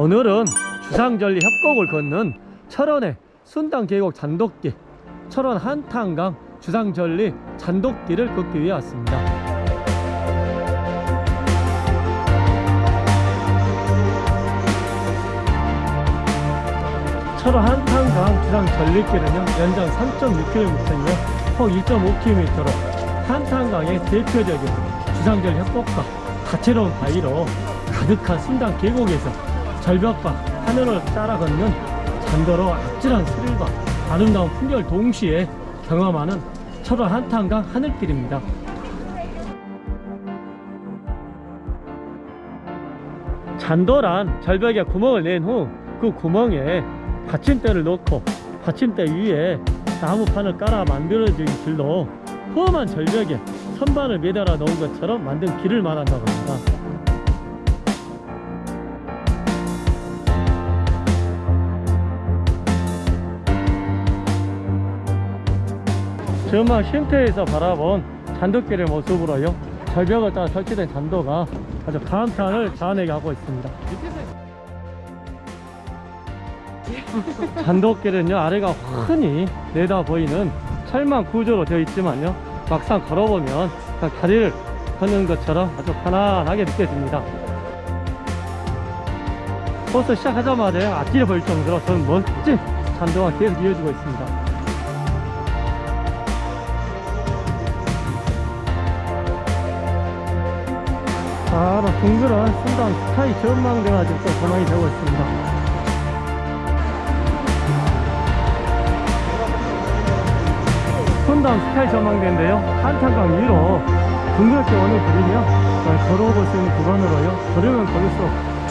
오늘은 주상절리 협곡을 걷는 철원의 순당 계곡 잔도길 철원 한탄강 주상절리 잔도길을 걷기 위해 왔습니다. 철원 한탄강 주상절리길은요 연장 3.6km이며 폭 2.5km로 한탄강의 대표적인 주상절 협곡과 다채로운 바위로 가득한 순당 계곡에서 절벽과 하늘을 따라 걷는 잔도로 아찔한 스릴과 아름다운 풍경을 동시에 경험하는 철원 한탄강 하늘길입니다. 잔도란 절벽에 구멍을 낸 후 그 구멍에 받침대를 넣고 받침대 위에 나무판을 깔아 만들어진 길로 험한 절벽에 선반을 매달아 놓은 것처럼 만든 길을 말한다고 합니다. 전망 쉼터에서 바라본 잔도길의 모습으로요. 절벽을 따라 설치된 잔도가 아주 감탄을 자아내게 하고 있습니다. 잔도길은요 아래가 흔히 내다 보이는 철망 구조로 되어 있지만요 막상 걸어보면 그냥 다리를 걷는 것처럼 아주 편안하게 느껴집니다. 버스 시작하자마자 앞길에 보일 정도로 저는 멋진 잔도가 계속 이어지고 있습니다 바로 둥그런 순당 스카이 전망대가 또 전망이 되고 있습니다. 순당 스카이 전망대인데요. 한탄강 위로 둥그렇게 원을 그리며 걸어볼 수 있는 구간으로요. 걸으면 걸을수록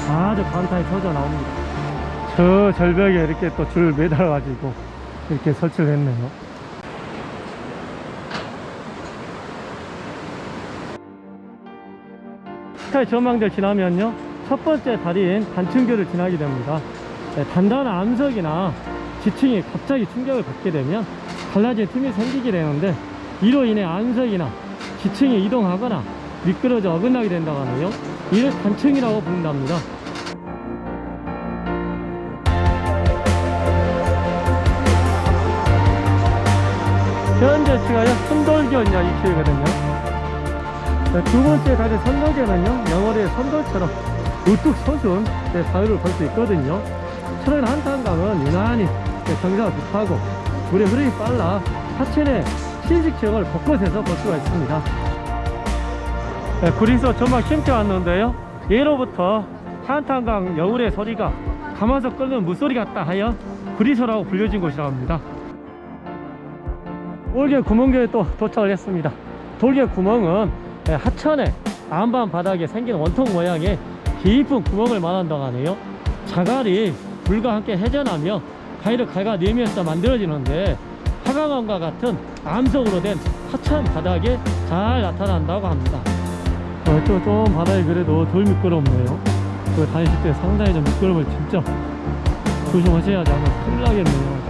아주 감탄이 터져 나옵니다. 저 절벽에 이렇게 또 줄 매달아 가지고 이렇게 설치를 했네요 스카이 전망대 지나면요 첫 번째 다리인 단층교를 지나게 됩니다. 네, 단단한 암석이나 지층이 갑자기 충격을 받게 되면 갈라진 틈이 생기게 되는데 이로 인해 암석이나 지층이 이동하거나 미끄러져 어긋나게 된다고 하네요. 이를 단층이라고 부른답니다. 현재 치가요 순돌견이야 이 키거든요 네, 두 번째 가지 선도견은요 영월의 선돌처럼 우뚝 솟은 네, 바위를 볼 수 있거든요. 철원 한탄강은 유난히 네, 경사가 급하고 물의 흐름이 빨라 하천의 신식 지역을 곳곳에서 볼 수가 있습니다. 네, 구리소 전망 쉼터 왔는데요. 예로부터 한탄강 여울의 소리가 가마솥 끓는 물소리 같다 하여 구리소라고 불려진 곳이라고 합니다. 올개 구멍교에 또 도착을 했습니다. 돌개 구멍은 네, 하천의 안반 바닥에 생긴 원통 모양의 깊은 구멍을 말한다고 하네요. 자갈이 불과 함께 회전하며 바위를 갉아내면서 만들어지는데 화강암과 같은 암석으로 된 하천 바닥에 잘 나타난다고 합니다. 어, 또, 좀 바다에 그래도 덜 미끄럽네요. 그 다니실 때 상당히 좀 미끄러움을 진짜 조심하셔야지 않으면 큰일 나겠네요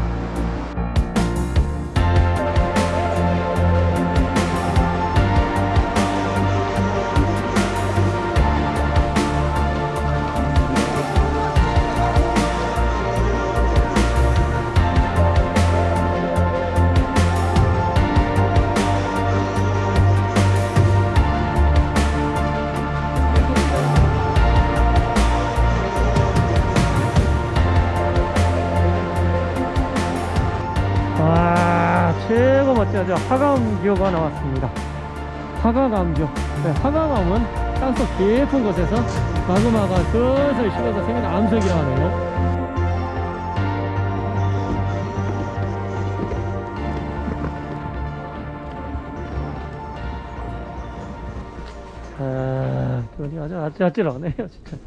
멋지죠 화강암교가 나왔습니다. 화강암교 네, 화강암은 땅속 깊은 곳에서 마그마가 슬슬 식어서 생긴 암석이라 하네요. 아, 아주 아찔아찔하네요 진짜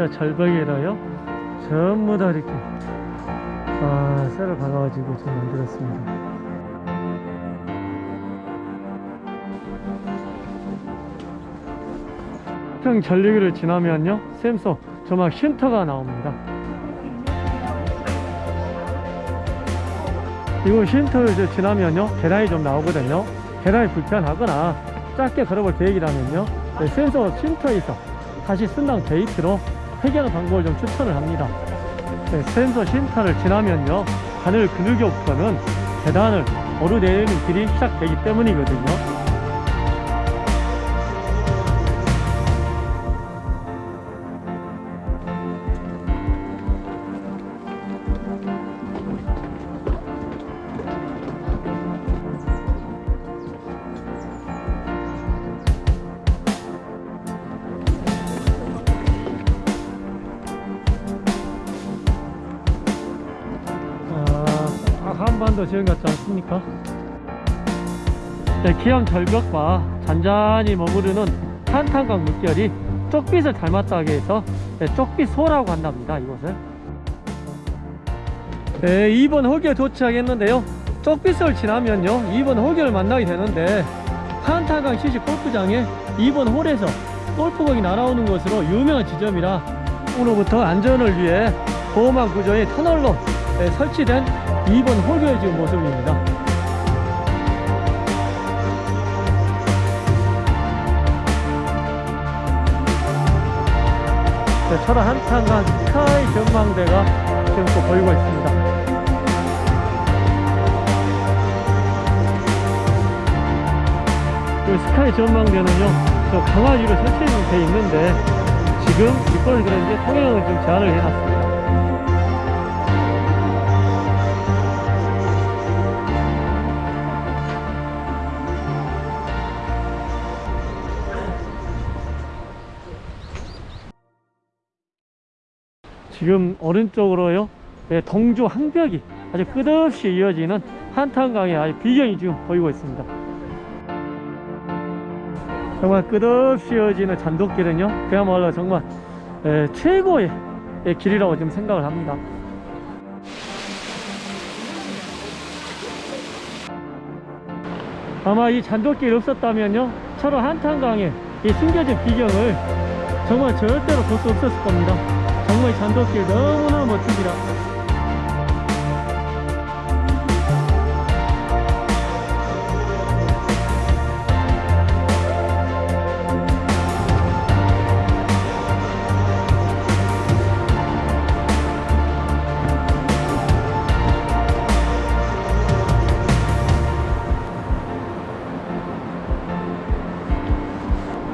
저 절벽에다요 전부 다 이렇게 아, 쇠를 박아가지고 좀 만들었습니다. 평 전리기를 지나면요 샘소 조막 쉼터가 나옵니다 이거 쉼터를 지나면요 계단이 좀 나오거든요 계단이 불편하거나 짧게 걸어볼 계획이라면요 네, 센서 쉼터에서 다시 순당 게이트로 해결하는 방법을 좀 추천을 합니다. 네, 센서 쉼터를 지나면요 하늘 근육역부터는 계단을 오르내리는 길이 시작되기 때문이거든요 한반도 지형 같지 않습니까? 네, 기암 절벽과 잔잔히 머무르는 한탄강 물결이 쪽빛을 닮았다고 해서 네, 쪽빛소라고 한답니다 이곳을. 네, 2번 호기에 도착했는데요. 쪽빛을 지나면요 2번 호기를 만나게 되는데 한탄강 시시 골프장에 2번 홀에서 골프공이 날아오는 것으로 유명한 지점이라 오늘부터 안전을 위해 보호막 구조의 터널로 네, 설치된 2번 홀교의 지금 모습입니다. 네, 철원 한탄강 스카이 전망대가 지금 또 보이고 있습니다. 이 스카이 전망대는요, 저 강화지로 설치돼 있는데 지금 이걸 그런지 통행을 좀 제한을 해놨습니다. 지금 오른쪽으로요? 네, 동주 항벽이 아주 끝없이 이어지는 한탄강의 아주 비경이 지금 보이고 있습니다. 정말 끝없이 이어지는 잔돗길은요 그야말로 정말 에, 최고의 에, 길이라고 지금 생각을 합니다. 아마 이 잔돗길이 없었다면요 철원 한탄강의 이 숨겨진 비경을 정말 절대로 볼 수 없었을 겁니다 정말 잔돗길 너무나 멋집니다.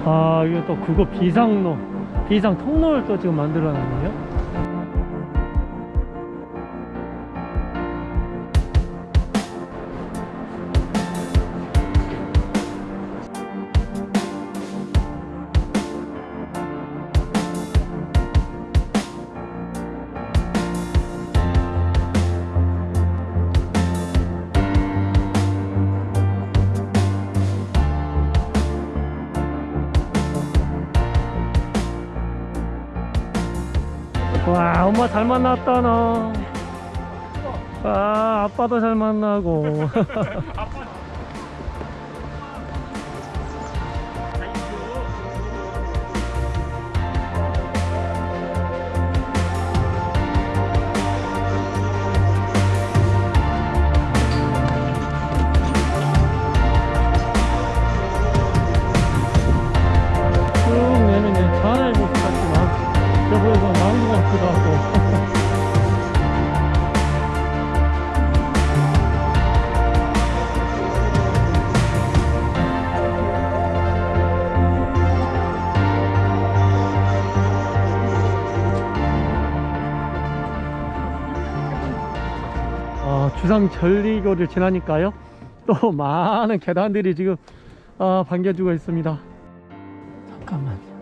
아 이거 또 그거 비상로 비상 통로를 또 지금 만들어 놨네요 엄마 잘 만났다 너. 아 아빠도 잘 만나고. 같기도 하고. 어, 주상 전리교를 지나니까요. 또 많은 계단들이 지금 어, 반겨주고 있습니다. 잠깐만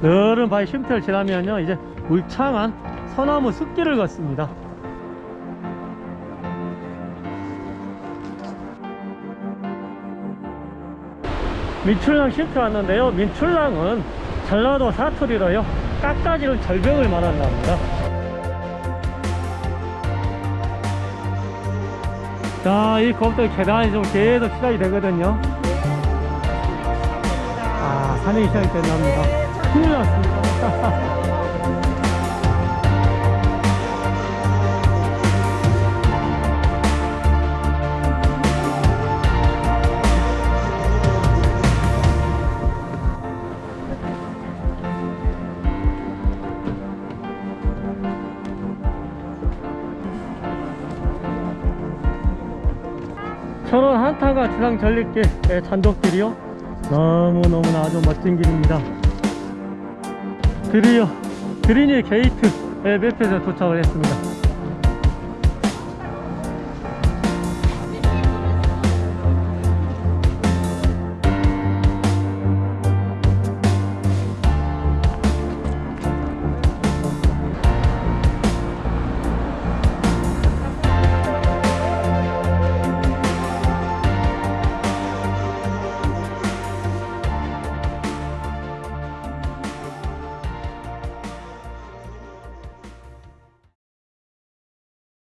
너른 바위 쉼터를 지나면요 이제 울창한 소나무 숲길을 걷습니다. 민출랑 쉼터 왔는데요. 민출랑은 전라도 사투리로요 깎아지는 절벽을 말한답니다. 자이 겁도 계단이 좀 계속 시작이 되거든요. 아 산행이 시작이 된답니다 큰일 났습니다. 천원 한타가 지상 전립길 네, 잔독길이요 너무너무나 아주 멋진 길입니다 드디어 그린이 게이트 맵에서 도착을 했습니다